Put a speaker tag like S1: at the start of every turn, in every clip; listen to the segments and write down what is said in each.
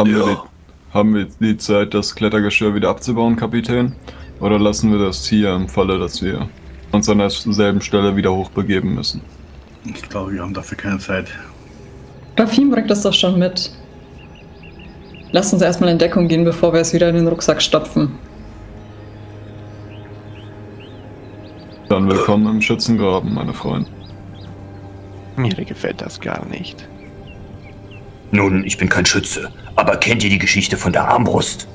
S1: Haben,
S2: Ja.
S1: wir die, haben wir die Zeit, das Klettergeschirr wieder abzubauen, Kapitän? Oder lassen wir das hier im Falle, dass wir uns an derselben Stelle wieder hochbegeben müssen?
S3: Ich glaube, wir haben dafür keine Zeit.
S4: Rafim bringt das doch schon mit. Lasst uns erstmal in Deckung gehen, bevor wir es wieder in den Rucksack stopfen.
S1: Dann willkommen im Schützengraben, meine Freunde.
S5: Mir gefällt das gar nicht.
S2: Nun, ich bin kein Schütze, aber kennt ihr die Geschichte von der Armbrust?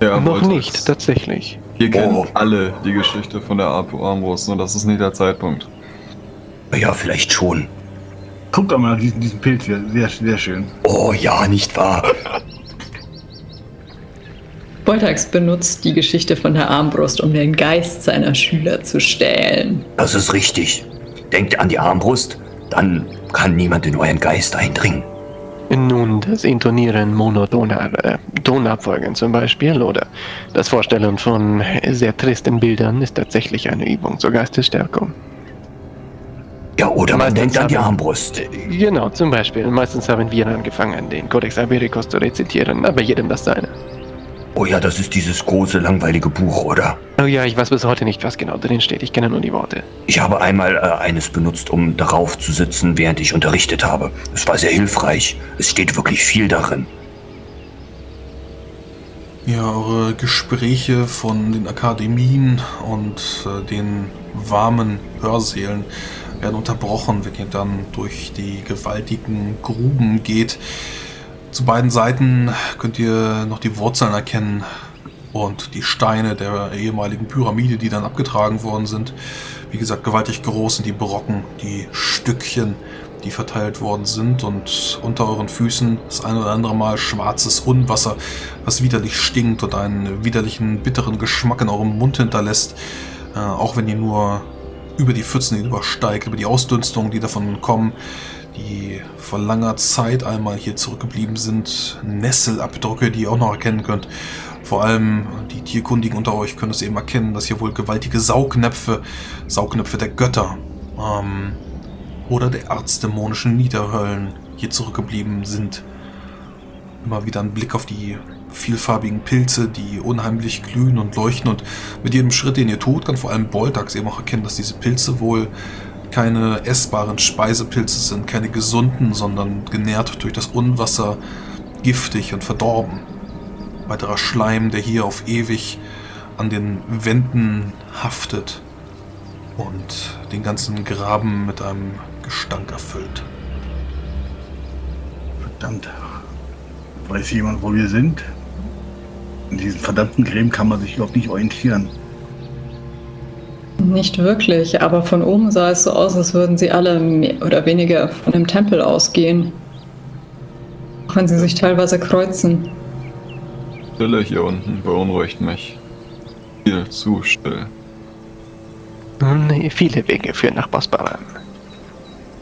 S1: Er
S5: Noch nicht,
S1: es.
S5: tatsächlich.
S1: Hier kennen
S2: Oh.
S1: alle die Geschichte von der Ar- Armbrust und das ist nicht der Zeitpunkt.
S2: Ja, vielleicht schon.
S3: guck doch mal diesen, diesen Pilz hier. Sehr, sehr schön.
S2: Oh ja, nicht wahr?
S4: Boltax benutzt die Geschichte von der Armbrust, um den Geist seiner Schüler zu stählen.
S2: Das ist richtig. Denkt an die Armbrust, dann kann niemand in euren Geist eindringen.
S5: Nun, das Intonieren monotoner äh, Tonabfolgen zum Beispiel oder das Vorstellen von sehr tristen Bildern ist tatsächlich eine Übung zur Geistesstärkung.
S2: Ja, oder man
S5: Meistens
S2: denkt an die
S5: haben-
S2: Armbrust.
S5: Genau, zum Beispiel. Meistens haben wir angefangen, den Codex Ibericus zu rezitieren, aber jedem das seine.
S2: Oh ja, das ist dieses große, langweilige Buch, oder?
S5: Oh ja, ich weiß bis heute nicht, was genau drin steht. Ich kenne nur die Worte.
S2: Ich habe einmal äh, eines benutzt, um darauf zu sitzen, während ich unterrichtet habe. Es war sehr hilfreich. Es steht wirklich viel darin.
S6: Ja, eure Gespräche von den Akademien und äh, den warmen Hörsälen werden unterbrochen, wenn ihr dann durch die gewaltigen Gruben geht. Zu beiden Seiten könnt ihr noch die Wurzeln erkennen und die Steine der ehemaligen Pyramide, die dann abgetragen worden sind. Wie gesagt, gewaltig groß sind die Brocken, die Stückchen, die verteilt worden sind und unter euren Füßen das ein oder andere Mal schwarzes Unwasser, was widerlich stinkt und einen widerlichen, bitteren Geschmack in eurem Mund hinterlässt, äh, auch wenn ihr nur über die Pfützen übersteigt, über die Ausdünstungen, die davon kommen, die vor langer Zeit einmal hier zurückgeblieben sind, Nesselabdrücke, die ihr auch noch erkennen könnt. Vor allem die Tierkundigen unter euch können es eben erkennen, dass hier wohl gewaltige Saugnäpfe, Saugnäpfe der Götter ähm, oder der erzdämonischen Niederhöllen hier zurückgeblieben sind. Immer wieder ein Blick auf die vielfarbigen Pilze, die unheimlich glühen und leuchten und mit jedem Schritt, den ihr tut, kann vor allem Boltax eben auch erkennen, dass diese Pilze wohl keine essbaren Speisepilze sind, keine gesunden, sondern genährt durch das Unwasser, giftig und verdorben. Weiterer Schleim, der hier auf ewig an den Wänden haftet und den ganzen Graben mit einem Gestank erfüllt.
S3: Verdammt. Weiß jemand, wo wir sind? In diesen verdammten Gräben kann man sich überhaupt nicht orientieren.
S4: Nicht wirklich, aber von oben sah es so aus, als würden sie alle mehr oder weniger von dem Tempel ausgehen. Auch wenn sie sich teilweise kreuzen.
S1: Stille hier unten beunruhigt mich. Viel zu still.
S5: Nun, viele Wege führen nach Bosbaran.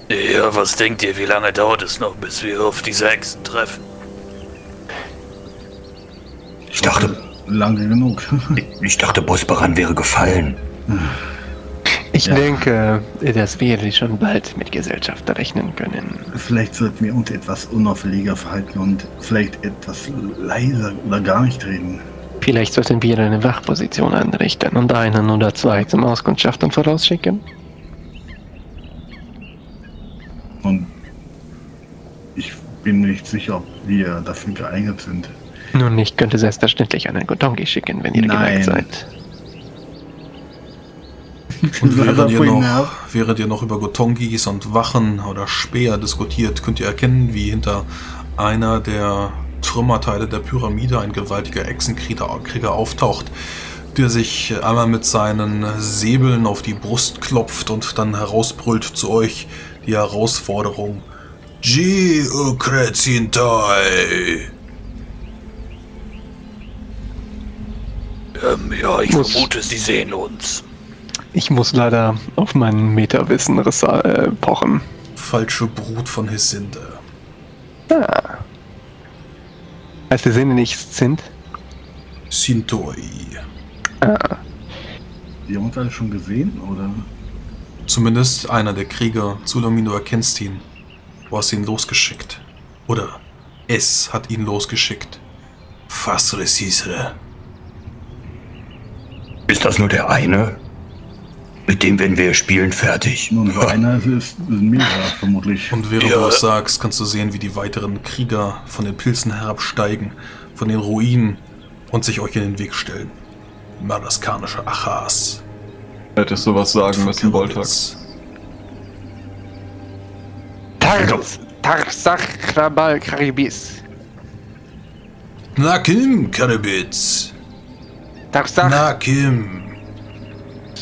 S7: Ja, was denkt ihr, wie lange dauert es noch, bis wir auf diese Hexen treffen?
S2: Ich dachte,
S3: Lange genug.
S2: ich dachte, Bosbaran wäre gefallen.
S5: Ich
S3: Ja.
S5: denke, dass wir schon bald mit Gesellschaft rechnen können.
S3: vielleicht sollten wir uns etwas unauffälliger verhalten und vielleicht etwas leiser oder gar nicht reden.
S5: Vielleicht sollten wir eine Wachposition anrichten und einen oder zwei zum Auskundschaften vorausschicken.
S3: Und ich bin nicht sicher, ob wir dafür geeignet sind.
S5: Nun, ich könnte selbstverständlich einen Gotongi schicken, wenn ihr
S3: Nein.
S5: geneigt seid.
S6: Und während ihr, noch, während ihr noch über Gotongis und Wachen oder Speer diskutiert, könnt ihr erkennen, wie hinter einer der Trümmerteile der Pyramide ein gewaltiger Echsenkrieger Krieger auftaucht, der sich einmal mit seinen Säbeln auf die Brust klopft und dann herausbrüllt zu euch die Herausforderung. Ji Ukrezintai!
S7: Ähm, ja, ich vermute, sie sehen uns.
S5: Ich muss leider auf mein Metawissen äh, pochen.
S6: Falsche Brut von Hesinde.
S5: Ah. Als die Sinne nichts sind?
S6: Sintoi.
S5: Ah.
S3: Wir haben uns alle schon gesehen, oder?
S6: Zumindest einer der Krieger, Zulamino, erkennst ihn. Du hast ihn losgeschickt. Oder S hat ihn losgeschickt. Fas Resisre.
S2: Ist das nur der eine? Mit dem werden wir spielen fertig.
S3: Nun, so einer ist, ein mehrere vermutlich.
S6: Und während
S7: Ja.
S6: du das sagst, kannst du sehen, wie die weiteren Krieger von den Pilzen herabsteigen, von den Ruinen und sich euch in den Weg stellen. Madaskanische Achas.
S1: Hättest du was sagen müssen, Voltax.
S5: Tars, Tarsach Krabal Karibis.
S6: Nakim, Karabitz.
S5: Tarsach
S6: Nakim,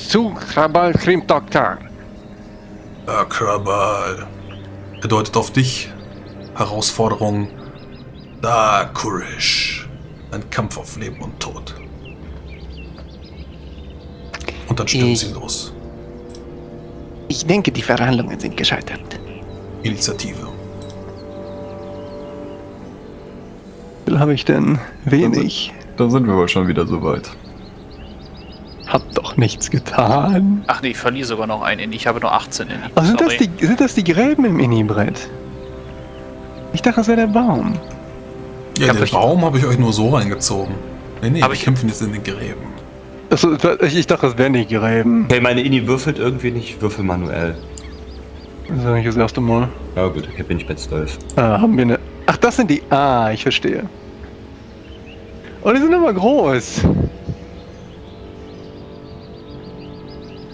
S5: Su Krabal Krim Doktor.
S6: Akrabal. Er deutet auf dich. Herausforderung. Da, Kurish. Ein Kampf auf Leben und Tod. Und dann stürmt
S5: Ich-
S6: sie los.
S5: Ich denke, die Verhandlungen sind gescheitert.
S6: Initiative.
S5: Wie viel habe ich denn? Wenig.
S1: Da sind wir wohl schon wieder so weit.
S5: Hab doch nichts getan.
S7: Ach nee, ich verliere sogar noch einen Inni. Ich habe nur 18 Inni.
S5: Oh, sind, das die, sind das die Gräben im Inni-Brett? Ich dachte, das wäre der Baum.
S6: Ja,
S7: Hab
S6: den
S7: ich-
S6: Baum habe ich euch nur so reingezogen. Nee, nee,
S7: Hab
S6: wir
S7: ich-
S6: kämpfen jetzt in den Gräben.
S5: Achso, ich, ich dachte, das wären die Gräben.
S2: Okay, meine Inni würfelt irgendwie nicht. Würfel manuell.
S5: Das ist eigentlich das erste Mal.
S2: Ja gut, okay, bin ich bei 12.
S5: Ah, haben wir eine. Ach, das sind die. Ah, ich verstehe. Oh, die sind aber groß.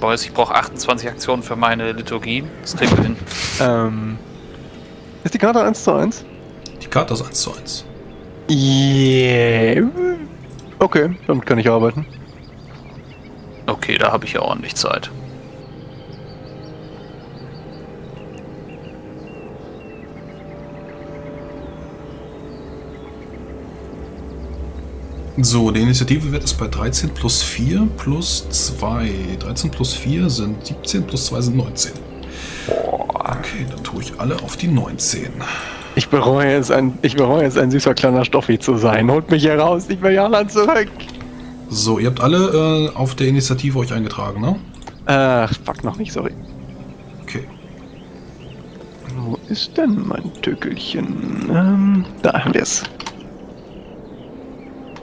S7: Boys, ich brauche 28 Aktionen für meine Liturgie. Das kriegen wir hin.
S5: Ähm. Ist die Karte 1 zu 1?
S6: Die Karte ist 1 zu 1.
S5: Yeah. Okay, damit kann ich arbeiten.
S7: Okay, da habe ich ja ordentlich Zeit.
S6: So, der Initiativewert ist bei 13 plus 4 plus 2. 13 plus 4 sind 17 plus 2 sind 19. Okay, dann tue ich alle auf die 19.
S5: Ich bereue es, ein, ich bereue es, ein süßer kleiner Stoffi zu sein. Holt mich hier raus, ich will Jana zurück.
S6: So, ihr habt alle äh, auf der Initiative euch eingetragen, ne?
S5: Ach, fuck, noch nicht, sorry.
S6: Okay.
S5: Wo ist denn mein Tückelchen? Ähm, da haben wir es.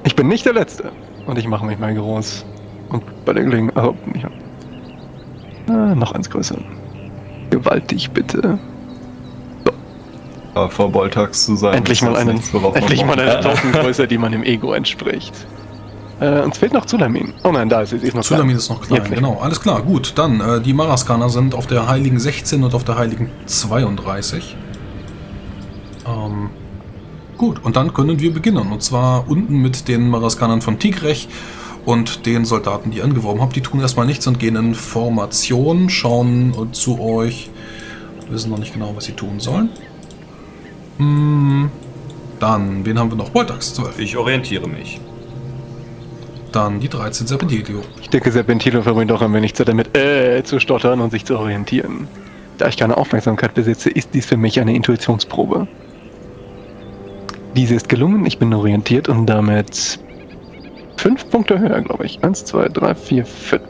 S5: Ich bin nicht der Letzte. Und ich mache mich mal groß. Und bei der Gelegenheit. Also, nicht. Ah, noch eins größer. Gewaltig, bitte.
S1: Aber vor Voltax zu sein.
S5: endlich mal
S1: jetzt
S5: eine,
S1: nichts, worauf man
S5: endlich mal eine
S1: hat.
S5: Tokengröße, die meinem Ego entspricht. Äh, uns fehlt noch Zulamin. Oh nein, da ist sie. Ist noch
S6: Zulamin
S5: klein.
S6: ist noch klein, genau. Alles klar, gut. Dann, äh, die Maraskaner sind auf der Heiligen 16 und auf der Heiligen 32. Gut, und dann können wir beginnen. Und zwar unten mit den Maraskanern von Tigrech und den Soldaten, die ihr angeworben habt. Die tun erstmal nichts und gehen in Formation, schauen zu euch, wissen noch nicht genau, was sie tun sollen. Hm, dann, wen haben wir noch? Voltax 12.
S2: Ich orientiere mich.
S6: Dann die 13 Serpentilio.
S5: Ich denke, Serpentino verbringt auch ein wenig Zeit damit, äh, zu stottern und sich zu orientieren. Da ich keine Aufmerksamkeit besitze, ist dies für mich eine Intuitionsprobe. Diese ist gelungen, ich bin orientiert und damit fünf Punkte höher, glaube ich. Eins, zwei, drei, vier, fünf.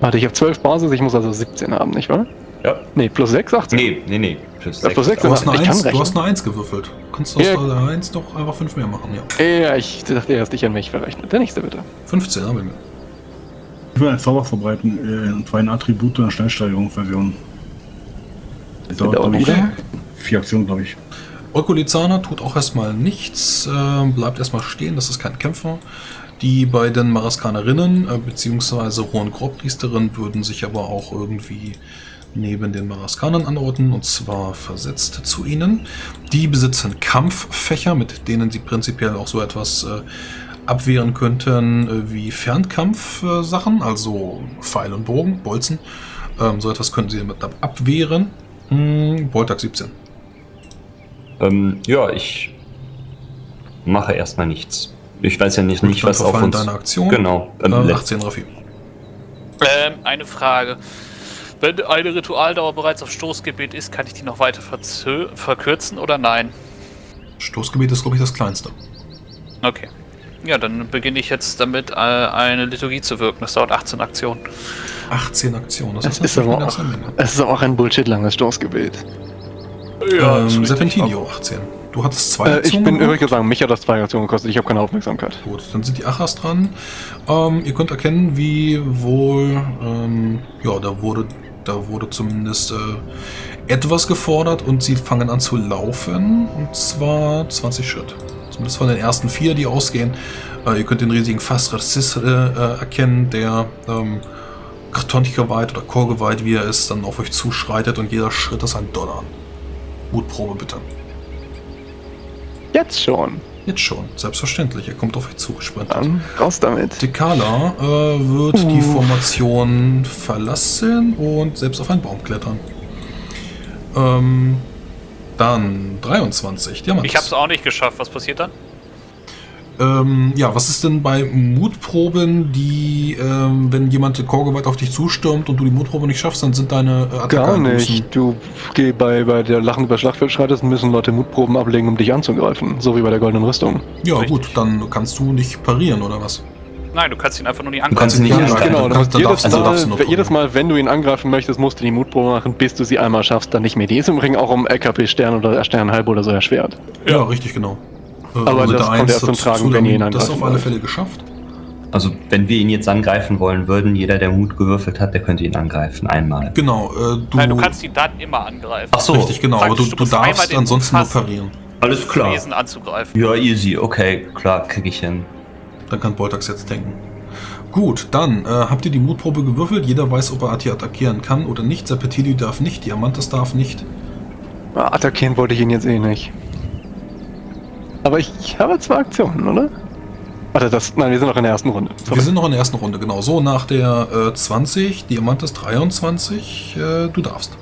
S5: Warte, ich habe zwölf Basis, ich muss also 17 haben, nicht wahr?
S2: Ja.
S5: Nee, plus 6, 18.
S2: Nee, nee, nee. Plus
S5: Ja, plus
S2: sechs.
S5: sechs.
S6: Du hast, eine
S5: Ich kann
S6: 1, du hast eine 1 gewürfelt. Kannst du aus
S5: Ja.
S6: der 1 doch einfach 5 mehr machen, ja.
S5: Ja, ich dachte erst, ich an mich verrechnet. Der nächste bitte.
S6: 15 haben wir.
S3: Ich will einen Zauber verbreiten, äh, und zwar eine Attribute- und Schnellsteigerungsversion. Das dauert,
S5: dauert wieder?
S3: vier Aktionen, glaube ich.
S6: Okulizana tut auch erstmal nichts, äh, bleibt erstmal stehen, das ist kein Kämpfer. Die beiden Maraskanerinnen äh, bzw. Hohen Grobpriesterin würden sich aber auch irgendwie neben den Maraskanern anordnen und zwar versetzt zu ihnen. Die besitzen Kampffächer, mit denen sie prinzipiell auch so etwas äh, abwehren könnten äh, wie Fernkampfsachen, also Pfeil und Bogen, Bolzen. Ähm, so etwas könnten sie damit ab- abwehren. Hm, Voltag 17.
S2: Ähm, ja, ich mache erstmal nichts. Ich weiß ja nicht, nicht was auf uns...
S6: deine Aktion.
S2: Genau. Ähm,
S6: Äh,
S2: letzt-
S6: 18 Raffi.
S7: Ähm, eine Frage. Wenn eine Ritualdauer bereits auf Stoßgebet ist, kann ich die noch weiter verzö- verkürzen oder nein?
S6: Stoßgebiet ist, glaube ich, das kleinste.
S7: Okay. Ja, dann beginne ich jetzt damit, äh, eine Liturgie zu wirken. Das dauert 18 Aktionen.
S6: 18 Aktionen, das,
S5: Das
S6: ist
S5: aber auch, es ist auch ein Bullshit-langes Stoßgebet.
S6: Ähm,
S7: ist richtig.
S6: Serpentinio, 18. Du hattest zwei
S5: Äh, ich
S6: Aktionen
S5: bin
S6: gemacht?
S5: übrigens sagen, mich hat das zwei Aktionen gekostet. Ich habe keine Aufmerksamkeit.
S6: Gut, dann sind die Achas dran. Ähm, ihr könnt erkennen, wie wohl, ähm, ja, da wurde, da wurde zumindest äh, etwas gefordert und sie fangen an zu laufen. Und zwar 20 Schritt. Zumindest von den ersten vier, die ausgehen. Äh, ihr könnt den riesigen Fassrassis äh, äh, erkennen, der ähm, kartonkeweiht oder chorgeweiht, wie er ist, dann auf euch zuschreitet und jeder Schritt ist ein Dollar. Mutprobe bitte.
S5: Jetzt schon.
S6: Jetzt schon, selbstverständlich. Er kommt auf euch zugesprintet.
S5: Dann raus damit.
S6: Dekala äh, wird die Formation verlassen und selbst auf einen Baum klettern. Ähm, dann 23. Diamant.
S7: Ich hab's auch nicht geschafft. Was passiert dann?
S6: Ähm, ja, was ist denn bei Mutproben, die, ähm, wenn jemand chorgeweiht auf dich zustürmt und du die Mutprobe nicht schaffst, dann sind deine äh, Attacke
S5: Gar nicht. Du geh bei, bei der Lachen über Schlachtfeld schreitest, müssen Leute Mutproben ablegen, um dich anzugreifen. So wie bei der goldenen Rüstung.
S6: Ja,
S7: Richtig.
S6: gut, dann kannst du nicht parieren, oder was?
S7: Nein, du kannst ihn einfach nur nicht
S2: Du kannst
S7: angreifen.
S2: ihn nicht
S6: Ja,
S2: angreifen.
S5: genau,
S6: du kannst- dann
S5: jedes,
S6: darfst- also
S5: Mal,
S6: darfst du nur
S5: jedes. Mal, wenn du ihn angreifen möchtest, musst du die Mutprobe machen, bis du sie einmal schaffst, dann nicht mehr. Die ist im Übrigen auch um LKP-Stern oder Stern halb oder so erschwert.
S6: Ja, richtig, genau. Äh,
S5: Aber
S6: Ritter
S5: das kommt erst zum Tragen, wenn ihr ihn
S6: dann- Das auf alle. Fälle geschafft.
S2: Also, wenn wir ihn jetzt angreifen wollen würden, jeder, der Mut gewürfelt hat, der könnte ihn angreifen. Einmal.
S6: Genau, äh, du...
S7: Nein, du kannst ihn dann immer angreifen.
S2: Ach so,
S6: Richtig, genau, aber du, du darfst ansonsten nur parieren.
S2: alles klar.
S7: Wesen anzugreifen.
S2: Ja, easy. Okay, klar, krieg ich hin.
S6: Dann kann Boltax jetzt denken. Gut, dann äh, habt ihr die Mutprobe gewürfelt. Jeder weiß, ob er Ati attackieren kann oder nicht. Serpentili darf nicht, Diamantes darf nicht.
S5: Attackieren wollte ich ihn jetzt eh nicht. Aber ich habe zwei Aktionen, oder? Warte, das. Nein, wir sind noch in der ersten Runde. Sorry.
S6: Wir sind noch in der ersten Runde, genau. So, nach der äh, 20, Diamantes 23, äh, du darfst.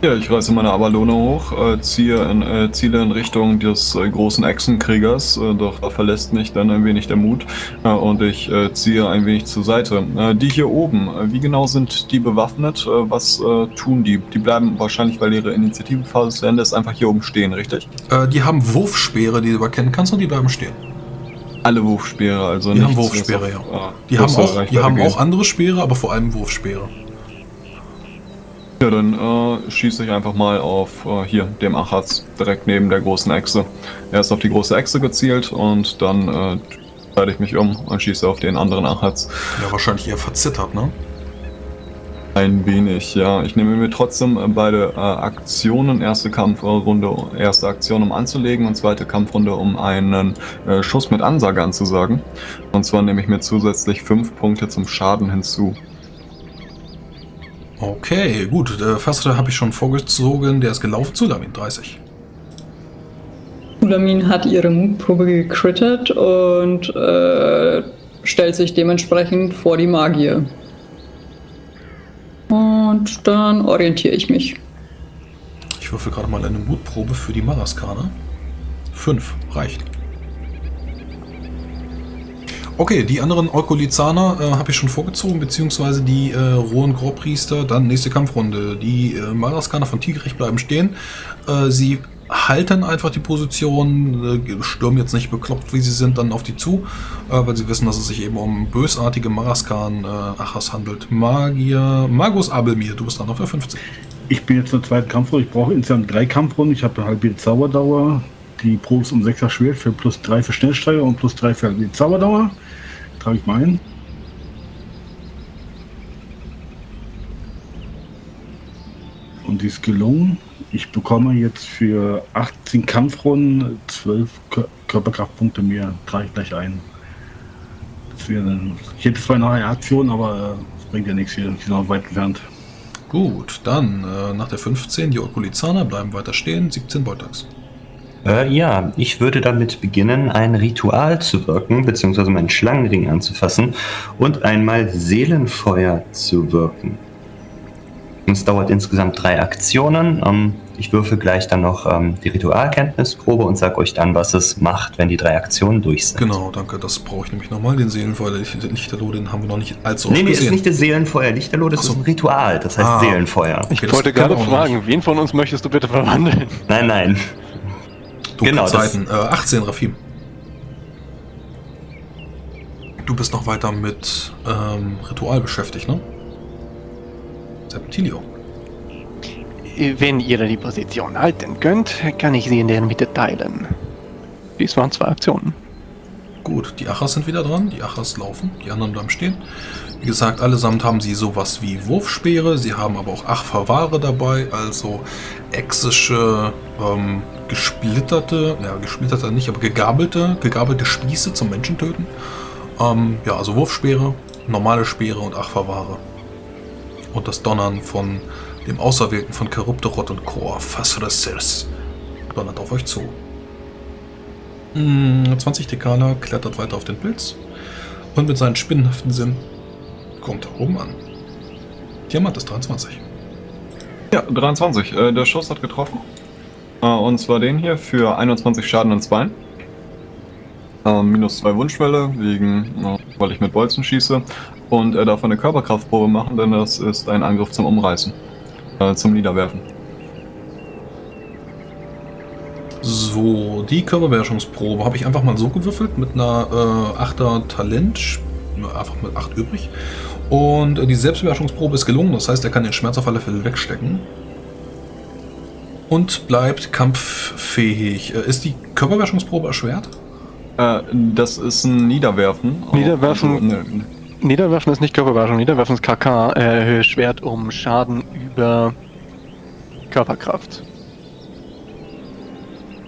S1: Ja, ich reiße meine Avalone hoch, äh, ziehe in, äh, ziele in Richtung des äh, großen Echsenkriegers, äh, doch da verlässt mich dann ein wenig der Mut äh, und ich äh, ziehe ein wenig zur Seite. Die hier oben, wie genau sind die bewaffnet? Was tun die? Die bleiben wahrscheinlich, weil ihre Initiativphase zu Ende ist, einfach hier oben stehen, richtig?
S6: Äh, die haben Wurfspeere, die du erkennen kannst und die bleiben stehen.
S1: Alle Wurfspeere, also
S6: Die haben
S1: nichts,
S6: Wurfspeere,
S1: was
S6: ja.
S1: auf, äh,
S6: Die haben auch, die haben auch andere Speere, aber vor allem Wurfspeere.
S1: Ja, dann äh, schieße ich einfach mal auf äh, hier, dem Achatz, direkt neben der großen Echse. Er ist auf die große Echse gezielt und dann äh, schalte ich mich um und schieße auf den anderen Achatz.
S6: Ja, wahrscheinlich eher verzittert, ne?
S1: Ein wenig, ja. Ich nehme mir trotzdem äh, beide äh, Aktionen, erste Kampfrunde, erste Aktion, um anzulegen und zweite Kampfrunde, um einen äh, Schuss mit Ansage anzusagen. Und zwar nehme ich mir zusätzlich fünf Punkte zum Schaden hinzu.
S6: Okay, gut. Der Fassritter habe ich schon vorgezogen. Der ist gelaufen zu Lamin 30.
S4: Ulamin hat ihre Mutprobe gekrittet und äh, stellt sich dementsprechend vor die Magier. Und dann orientiere ich mich.
S6: Ich würfel gerade mal eine Mutprobe für die Maraskane. Fünf, reicht. Okay, die anderen Eukolizzaner äh, habe ich schon vorgezogen, beziehungsweise die äh, rohen Grobpriester. Dann nächste Kampfrunde. Die äh, Maraskaner von Tigrich bleiben stehen. Äh, sie halten einfach die Position, äh, stürmen jetzt nicht bekloppt, wie sie sind, dann auf die zu, äh, weil sie wissen, dass es sich eben um bösartige Maraskan äh, Achas handelt. Magier, Magus Abelmir, du bist dann auf der 15.
S3: Ich bin jetzt der zweiten Kampfrunde. Ich brauche insgesamt drei Kampfrunden. Ich habe halbe Zauberdauer. Die Probe ist um 6er Schwert für plus 3 für Schnellsteiger und plus 3 für die Zauberdauer. Trage ich mal ein. Und die ist gelungen. Ich bekomme jetzt für 18 Kampfrunden 12 Kör Körperkraftpunkte mehr. Trage ich gleich ein. Das wäre. Ich hätte zwar noch eine Aktion, aber äh, das bringt ja nichts hier. Die sind noch weit entfernt.
S6: Gut, dann äh, nach der 15 die Okulizzaner bleiben weiter stehen, 17 Boltax.
S2: Äh, ja, ich würde damit beginnen, ein Ritual zu wirken, beziehungsweise meinen Schlangenring anzufassen und einmal Seelenfeuer zu wirken. Es dauert insgesamt drei Aktionen. Ähm, ich würfel gleich dann noch ähm, die Ritualkenntnisprobe und sage euch dann, was es macht, wenn die drei Aktionen durch sind.
S6: Genau, danke, das brauche ich nämlich nochmal. Den Seelenfeuer, den Lichterloh, den haben wir noch nicht allzu
S2: Nee,
S6: oft
S2: nee, ist
S6: gesehen.
S2: nicht das Seelenfeuer. Lichterloh, das
S6: so.
S2: ist ein Ritual, das heißt
S6: Ah.
S2: Seelenfeuer.
S5: Ich
S6: Okay,
S5: wollte gerade fragen, wen von uns möchtest du bitte verwandeln?
S2: Nein, nein.
S6: Dunkle
S2: genau,
S6: Zeiten. Äh, 18, Rafim. Du bist noch weiter mit ähm, Ritual beschäftigt, ne? Serpentilio.
S5: Wenn ihr die Position halten könnt, kann ich sie in der Mitte teilen. Dies waren zwei Aktionen.
S6: Gut, die Achas sind wieder dran. Die Achas laufen, die anderen bleiben stehen. Wie gesagt, allesamt haben sie sowas wie Wurfspeere. Sie haben aber auch Achverwahre dabei, also exische, ähm, gesplitterte, ja, gesplitterte nicht, aber gegabelte, gegabelte Spieße zum Menschentöten. Ähm, ja, also Wurfspeere, normale Speere und Achverwahre. Und das Donnern von dem Auserwählten von Charybdorot und Kor, Fasresis, donnert auf euch zu. Mm, 20 Dekaler klettert weiter auf den Pilz und mit seinen spinnenhaften Sinn kommt er oben an. Diamant ist 23.
S1: Ja, 23. Äh, der Schuss hat getroffen. Äh, und zwar den hier für 21 Schaden ins Bein. Äh, minus 2 Wunschwelle, wegen, äh, weil ich mit Bolzen schieße. Und er darf eine Körperkraftprobe machen, denn das ist ein Angriff zum Umreißen. Äh, zum Niederwerfen.
S6: So, die Körperbeherrschungsprobe habe ich einfach mal so gewürfelt mit einer äh, 8er Talent, einfach mit 8 übrig. Und äh, die Selbstbeherrschungsprobe ist gelungen, das heißt, er kann den Schmerz auf alle Fälle wegstecken. Und bleibt kampffähig. Äh, ist die Körperbeherrschungsprobe erschwert?
S1: Äh, das ist ein Niederwerfen.
S5: Niederwerfen-
S1: Also, ne,
S5: Niederwerfen ist nicht Körperbeherrschung, Niederwerfen ist KK, äh, Schwert um Schaden über Körperkraft.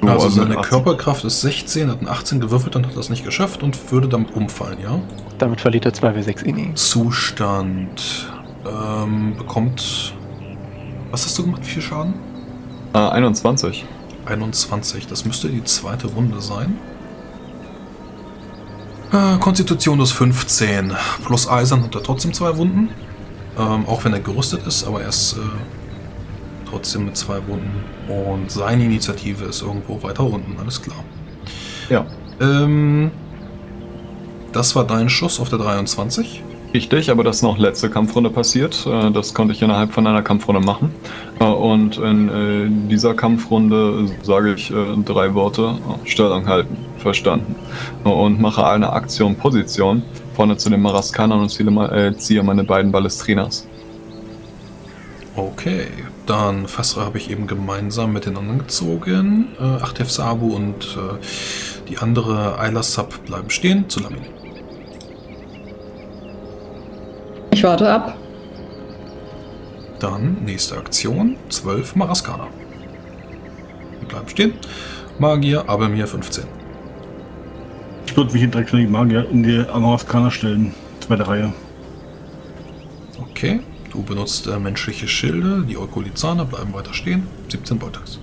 S1: Oh,
S6: also
S1: also
S6: seine
S1: 18.
S6: Körperkraft ist 16, hat ein 18 gewürfelt und hat das nicht geschafft und würde damit umfallen, ja?
S5: Damit verliert er 2w6 Ini.
S6: Zustand. Ähm, bekommt. Was hast du gemacht? Wie viel Schaden?
S1: Äh, 21.
S6: 21. Das müsste die zweite Wunde sein. Äh, Konstitution ist 15. Plus Eisern hat er trotzdem zwei Wunden. Ähm, auch wenn er gerüstet ist, aber er ist äh, trotzdem mit zwei Wunden. Und seine Initiative ist irgendwo weiter unten, alles klar.
S1: Ja.
S6: Ähm, das war dein Schuss auf der 23.
S1: Richtig, aber das ist noch letzte Kampfrunde passiert. Äh, Das konnte ich innerhalb von einer Kampfrunde machen. Äh, Und in äh, dieser Kampfrunde sage ich drei Worte. Stellung halten. Verstanden. Und mache eine Aktion Position vorne zu den Maraskanern und ziehe meine beiden Ballestrinas.
S6: Okay, dann Fasra habe ich eben gemeinsam mit den anderen gezogen. Äh, Achtef Sabu und äh, die andere Ayla Sub bleiben stehen zu Lamin.
S4: Ich warte ab.
S6: Dann nächste Aktion, 12 Maraskana. Die bleiben stehen. Magier, Abelmir 15.
S3: Ich würde mich direkt in die Magier in die Amaraskaner stellen. Zweite Reihe.
S6: Okay, du benutzt äh, menschliche Schilde, die Eukolizane bleiben weiter stehen. 17 Beutags.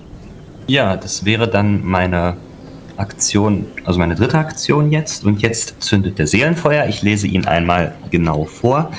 S2: Ja, das wäre dann meine Aktion, also meine dritte Aktion jetzt. Und jetzt zündet der Seelenfeuer. Ich lese ihn einmal genau vor.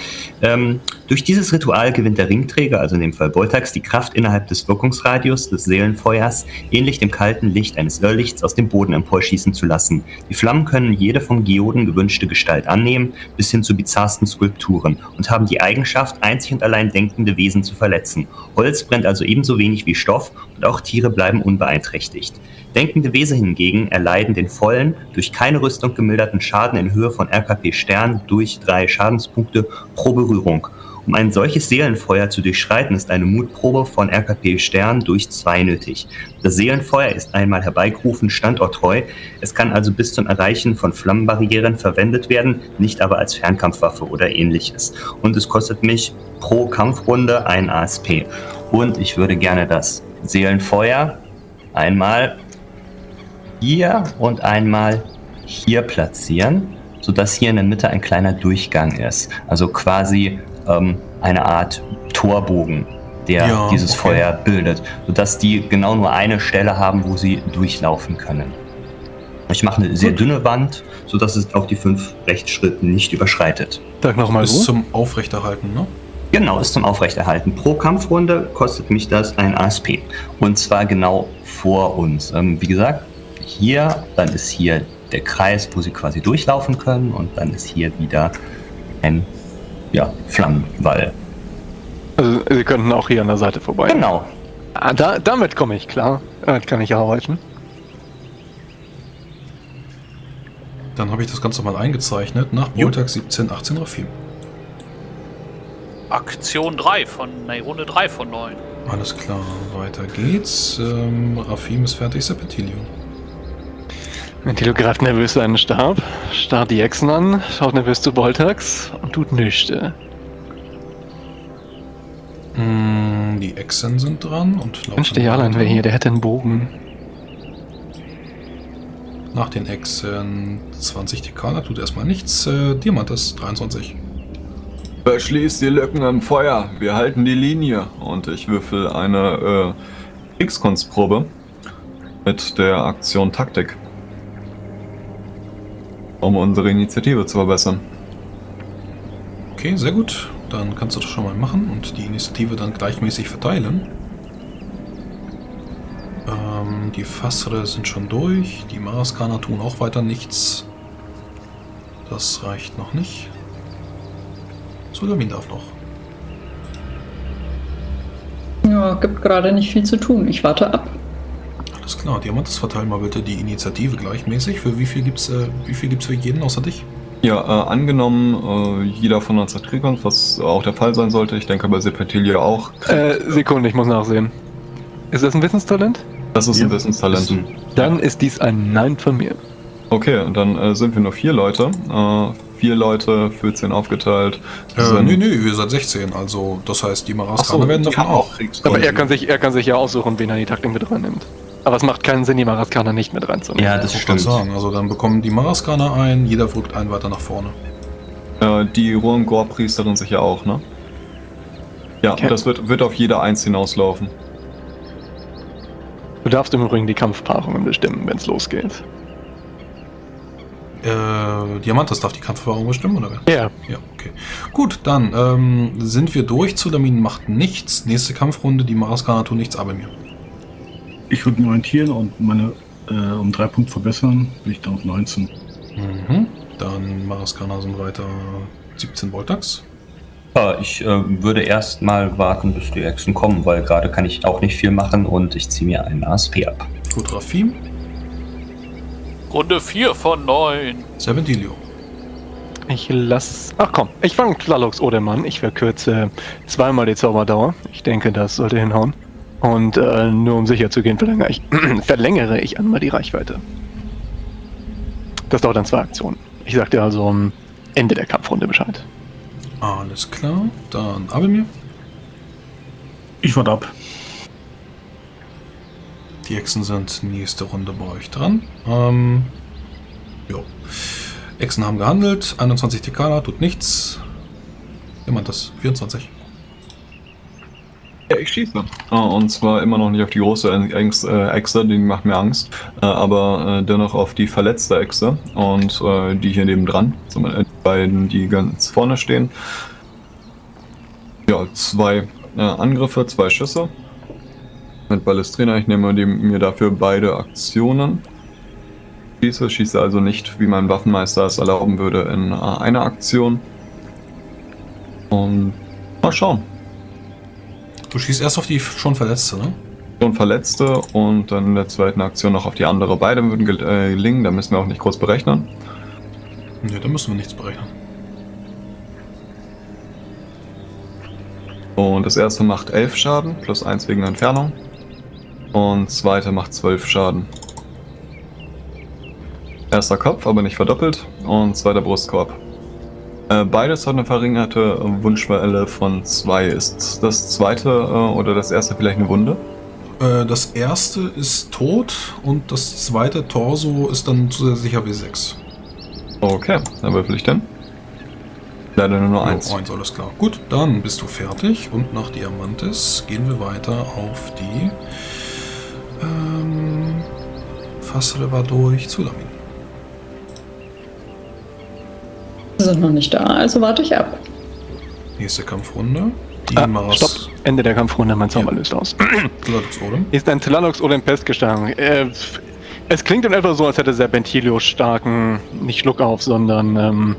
S2: Ähm, durch dieses Ritual gewinnt der Ringträger, also in dem Fall Boltax, die Kraft innerhalb des Wirkungsradius des Seelenfeuers, ähnlich dem kalten Licht eines Irrlichts aus dem Boden emporschießen zu lassen. Die Flammen können jede von Geoden gewünschte Gestalt annehmen, bis hin zu bizarrsten Skulpturen und haben die Eigenschaft, einzig und allein denkende Wesen zu verletzen. Holz brennt also ebenso wenig wie Stoff und auch Tiere bleiben unbeeinträchtigt. Denkende Wesen hingegen erleiden den vollen, durch keine Rüstung gemilderten Schaden in Höhe von RKP Stern durch drei Schadenspunkte pro Berührung. Um ein solches Seelenfeuer zu durchschreiten, ist eine Mutprobe von RKP Stern durch zwei nötig. Das Seelenfeuer ist einmal herbeigerufen standorttreu. Es kann also bis zum Erreichen von Flammenbarrieren verwendet werden, nicht aber als Fernkampfwaffe oder ähnliches. Und es kostet mich pro Kampfrunde ein ASP. Und ich würde gerne das Seelenfeuer einmal hier und einmal hier platzieren, sodass hier in der Mitte ein kleiner Durchgang ist. Also quasi ähm, eine Art Torbogen, der
S6: Ja,
S2: dieses
S6: okay.
S2: Feuer bildet, sodass die genau nur eine Stelle haben, wo sie durchlaufen können. Ich mache eine sehr
S6: Gut.
S2: dünne Wand, sodass es auch die fünf Rechtsschritte nicht überschreitet.
S5: Sag nochmal so.
S6: zum Aufrechterhalten, ne?
S2: Genau, ist zum Aufrechterhalten. Pro Kampfrunde kostet mich das ein ASP. Und zwar genau vor uns. Ähm, wie gesagt, hier, dann ist hier der Kreis, wo sie quasi durchlaufen können. Und dann ist hier wieder ein ja, Flammenwall.
S5: Also, Sie könnten auch hier an der Seite vorbei.
S2: Genau.
S5: Ah, da, damit komme ich klar. Damit kann ich arbeiten.
S6: Dann habe ich das Ganze mal eingezeichnet. Nach. Montag 17, 18 Rafim.
S7: Aktion 3 von, nee, Runde 3 von 9.
S6: Alles klar, weiter geht's. Ähm, Rafim ist fertig, Serpentilio.
S5: Ventilio greift nervös seinen Stab, starrt die Echsen an, schaut nervös zu Boltax und tut nichts.
S6: Hm, die Echsen sind dran und laufen
S5: Mensch, der Jarlan wäre hier, der hätte einen Bogen.
S6: Nach den Echsen 20 Dekala tut erstmal nichts. Äh, Diamantes 23.
S1: Verschließt die Lücken im Feuer. Wir halten die Linie. Und ich würfel eine äh, Kriegskunstprobe mit der Aktion Taktik. Um unsere Initiative zu verbessern.
S6: Okay, sehr gut. Dann kannst du das schon mal machen und die Initiative dann gleichmäßig verteilen. Ähm, die Fassere sind schon durch. Die Maraskaner tun auch weiter nichts. Das reicht noch nicht. Sulamin darf noch.
S4: Ja, gibt gerade nicht viel zu tun. Ich warte ab.
S6: Alles klar, Diamantes, verteil mal bitte die Initiative gleichmäßig. Für wie viel gibt's, äh, wie viel gibt's für jeden außer dich?
S1: Ja, äh, angenommen, äh, jeder von uns hat Kriegskunst, was auch der Fall sein sollte. Ich denke bei Sepetilia auch.
S5: Äh, Sekunde, ich muss nachsehen. Ist das ein Wissenstalent?
S1: Das ist ein
S3: Ja,
S1: Wissenstalent.
S3: ein-
S5: Dann ist dies ein Nein von mir.
S1: Okay, und dann äh, sind wir nur vier Leute. Äh, vier Leute, 14 aufgeteilt.
S6: Äh,
S1: sind-
S6: nö, nö, ihr seid 16. Also, das heißt, die
S1: Ach so,
S6: Maraskaner werden davon auch.
S1: Kriegskunst.
S5: Aber er kann, sich, er kann sich ja aussuchen, wen er in die Taktik mit reinnimmt. Aber es macht keinen Sinn, die Maraskaner nicht mit reinzunehmen.
S2: Ja, das
S6: Ich wollte
S2: stimmt.
S6: sagen, also dann bekommen die Maraskaner ein, jeder rückt einen weiter nach vorne.
S1: Äh, die Ruangor-Priesterin sicher auch, ne? Ja,
S5: Okay.
S1: das wird, wird auf jede Eins hinauslaufen.
S5: Du darfst im Übrigen die Kampfpaarungen bestimmen, wenn es losgeht.
S6: Äh, Diamantes darf die Kampferfahrung bestimmen, oder wer?
S5: Ja.
S6: Ja, okay. Gut, dann ähm, sind wir durch. Zulamin macht nichts. Nächste Kampfrunde, die Maraskaner tun nichts, aber mir.
S3: Ich würde mich orientieren und meine äh, um drei Punkte verbessern, bin ich dann auf 19.
S6: Mhm. Dann Maraskaner sind weiter 17 Voltax.
S2: Ja, ich äh, würde erst mal warten, bis die Echsen kommen, weil gerade kann ich auch nicht viel machen und ich ziehe mir einen ASP ab.
S6: Gut, Rafim.
S7: Runde 4 von 9.
S6: Serpentilio.
S5: Ich lass. Ach komm, ich fange Tlalox Odemann. Ich verkürze zweimal die Zauberdauer. Ich denke, das sollte hinhauen. Und äh, nur um sicher zu gehen, verlängere ich, verlängere ich einmal die Reichweite. Das dauert dann zwei Aktionen. Ich sag dir also am Ende der Kampfrunde Bescheid.
S6: Alles klar. Dann Abelmir.
S3: Ich warte ab.
S6: Die Echsen sind nächste Runde bei euch dran. Ähm, jo. Echsen haben gehandelt. 21 Tekala, tut nichts. Jemand das? 24.
S1: Ja, ich schieße. Ah, und zwar immer noch nicht auf die große äh, Echse, die macht mir Angst, äh, aber äh, dennoch auf die verletzte Echse und die hier nebendran, die beiden, die ganz vorne stehen. Ja, zwei Angriffe, zwei Schüsse. Mit Ballestrina, ich nehme mir dafür beide Aktionen. Schieße, schieße also nicht, wie mein Waffenmeister es erlauben würde, in einer Aktion. Und mal schauen.
S6: Du schießt erst auf die schon Verletzte, ne?
S1: und Verletzte und dann in der zweiten Aktion noch auf die andere. Beide würden äh, gelingen, da müssen wir auch nicht kurz berechnen.
S6: Ne, da müssen wir nichts berechnen.
S1: Und das erste macht 11 Schaden, plus 1 wegen Entfernung. Und zweite macht 12 Schaden. Erster Kopf, aber nicht verdoppelt. Und zweiter Brustkorb. Äh, beides hat eine verringerte Wundschwelle von 2. Ist das zweite äh, oder das erste vielleicht eine Wunde?
S6: Äh, das erste ist tot und das zweite Torso ist dann zusätzlicher W6.
S1: Okay, dann würfel ich denn. Leider nur noch
S6: Jo,
S1: eins.
S6: eins, alles klar. Gut, dann bist du fertig und nach Diamantes gehen wir weiter auf die ähm, Fassle war durch Zulamin.
S4: Sind noch nicht da, also warte ich ab.
S6: Nächste Kampfrunde. Die
S5: Ah,
S6: Maras
S5: stopp. Ende der Kampfrunde, mein Zauber
S6: Ja.
S5: löst aus.
S6: Gladux Odem.
S5: Ist ein Tlalox oder ein Pestgestank? Äh, es klingt in etwa so, als hätte Serpentilio starken, nicht Schluck auf, sondern ähm,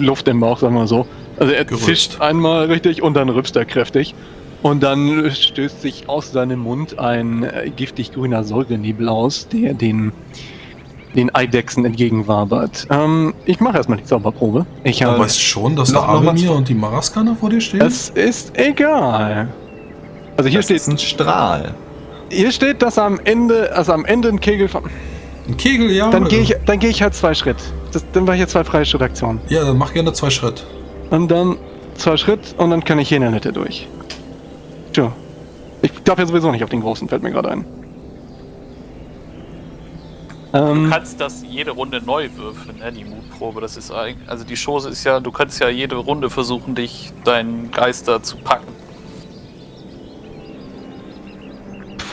S5: Luft im Bauch, sagen wir so. Also er
S6: Gerülpst.
S5: zischt einmal richtig und dann rübst er kräftig. Und dann stößt sich aus seinem Mund ein äh, giftig grüner Säurenebel aus, der den, den Eidechsen entgegenwabert. Ähm, ich mache erstmal die Zauberprobe. Ich
S6: Du
S5: habe.
S6: weißt schon, dass
S1: noch-
S6: Abelmir
S1: zwei-
S6: und die Maraskaner vor dir stehen?
S5: es ist egal. Also hier
S1: das
S5: steht,
S1: ist ein Strahl.
S5: hier steht, dass am Ende, also am Ende ein Kegel von.
S6: Ein Kegel, ja.
S5: Dann gehe ich, dann gehe ich halt zwei Schritt. Das, dann mache ich jetzt zwei freie Schrittaktionen.
S6: Ja, dann mach gerne zwei Schritt.
S5: Und dann zwei Schritt und dann kann ich hier in der Mitte durch. Tja. Ich darf ja sowieso nicht auf den großen, fällt mir gerade ein.
S7: Du
S5: Ähm,
S7: kannst das jede Runde neu würfeln, ne, die Mutprobe. Das ist eigentlich, also die Chose ist ja, du kannst ja jede Runde versuchen, dich deinen Geister zu packen.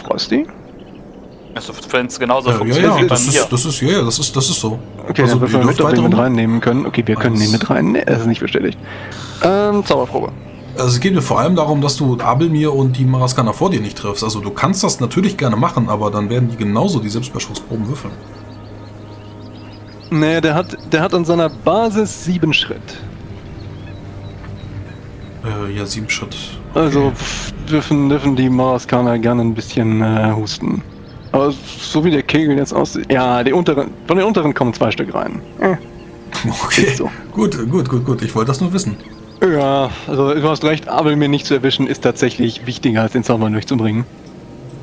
S5: Frosty?
S7: Also wenn es genauso
S6: Ja, ja,
S7: funktioniert
S6: ja,
S7: wie bei
S6: das
S7: mir.
S6: ist, das ist, ja, ja, das ist, das ist so.
S5: Okay,
S6: Also,
S5: dann wir mit, mit reinnehmen können. Okay, wir können ihn mit rein. Nee, das ist nicht bestätigt. Ähm, Zauberprobe.
S6: Also es geht mir vor allem darum, dass du Abelmir und die Maraskana vor dir nicht triffst. Also du kannst das natürlich gerne machen, aber dann werden die genauso die Selbstbeherrschungsproben würfeln.
S5: Nee, der hat, der hat an seiner Basis sieben Schritt.
S6: Äh, ja, sieben Schritt.
S5: Also pff, dürfen, dürfen die Maraskaner gerne ein bisschen äh, husten. Aber so wie der Kegel jetzt aussieht. Ja, die unteren, von den unteren kommen zwei Stück rein. Äh,
S6: Okay.
S5: so.
S6: Gut, gut, gut, gut. Ich wollte das nur wissen.
S5: Ja, also du hast recht, Abel mir nicht zu erwischen ist tatsächlich wichtiger als den Zauber durchzubringen.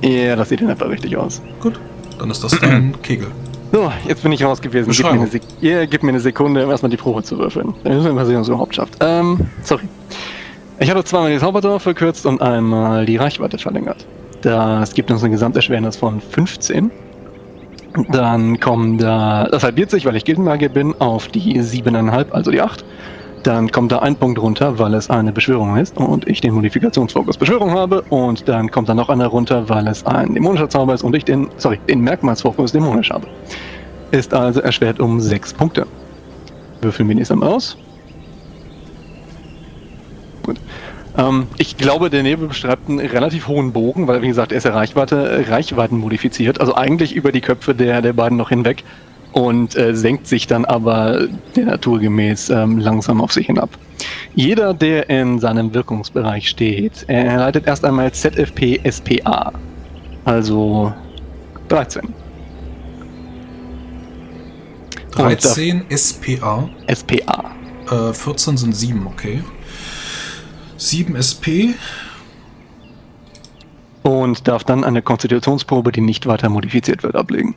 S5: Ja, das sieht in etwa richtig aus.
S6: Gut. Dann ist das dein Kegel.
S5: So, jetzt bin ich raus gewesen. Gib mir, eine Sek ja, gib mir eine Sekunde, um erstmal die Probe zu würfeln. Dann müssen wir mal sehen, was es überhaupt schafft. Ähm, sorry. Ich habe zweimal die Zauberdauer verkürzt und einmal die Reichweite verlängert. Das gibt uns eine Gesamterschwernis von 15. Dann kommen da, das halbiert sich, weil ich Gildenmagier bin, auf die 7,5, also die 8. Dann kommt da ein Punkt runter, weil es eine Beschwörung ist und ich den Modifikationsfokus Beschwörung habe. Und dann kommt da noch einer runter, weil es ein dämonischer Zauber ist und ich den, sorry, den Merkmalsfokus dämonisch habe. Ist also erschwert um 6 Punkte. Würfeln wir nächstes Mal aus. Gut. Ähm, ich glaube, der Nebel beschreibt einen relativ hohen Bogen, weil, wie gesagt, er ist ja Reichweite, Reichweiten modifiziert, also eigentlich über die Köpfe der, der beiden noch hinweg und äh, senkt sich dann aber der Natur gemäß ähm, langsam auf sich hinab. Jeder, der in seinem Wirkungsbereich steht, erleidet erst einmal ZFP SPA. Also 13.
S6: 13 SPA.
S5: SPA.
S6: Äh, 14 sind 7, okay. 7 SP.
S5: Und darf dann eine Konstitutionsprobe, die nicht weiter modifiziert wird, ablegen.